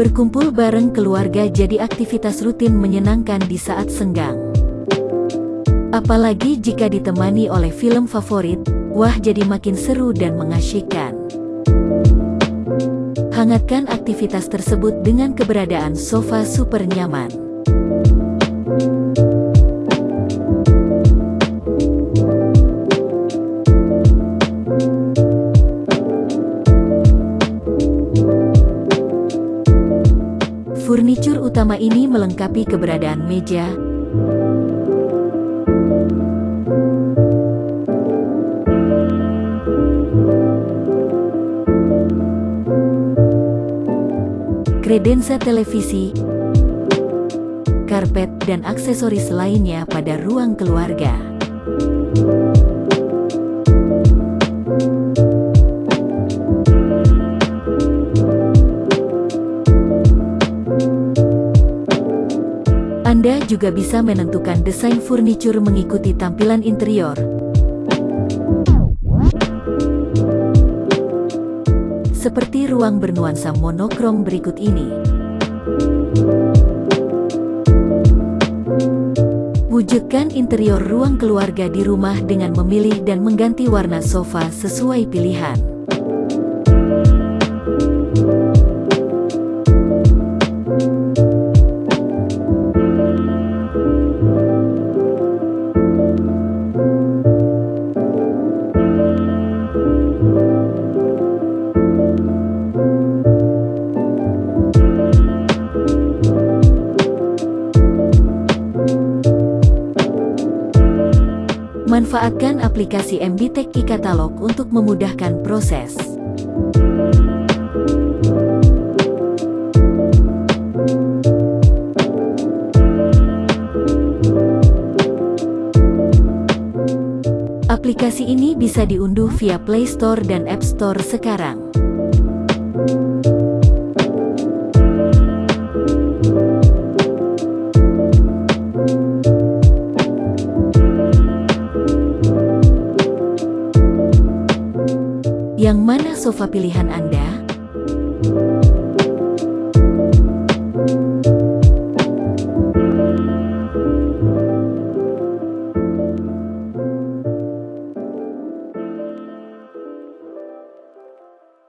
Berkumpul bareng keluarga jadi aktivitas rutin menyenangkan di saat senggang. Apalagi jika ditemani oleh film favorit, wah jadi makin seru dan mengasyikkan. Hangatkan aktivitas tersebut dengan keberadaan sofa super nyaman. Furnitur utama ini melengkapi keberadaan meja, kredensa televisi, karpet dan aksesoris lainnya pada ruang keluarga. Anda juga bisa menentukan desain furnitur mengikuti tampilan interior. Seperti ruang bernuansa monokrom berikut ini. Wujudkan interior ruang keluarga di rumah dengan memilih dan mengganti warna sofa sesuai pilihan. Manfaatkan aplikasi MBTech e-Katalog untuk memudahkan proses. Aplikasi ini bisa diunduh via Play Store dan App Store sekarang. Yang mana sofa pilihan Anda?